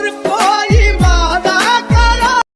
waterfall.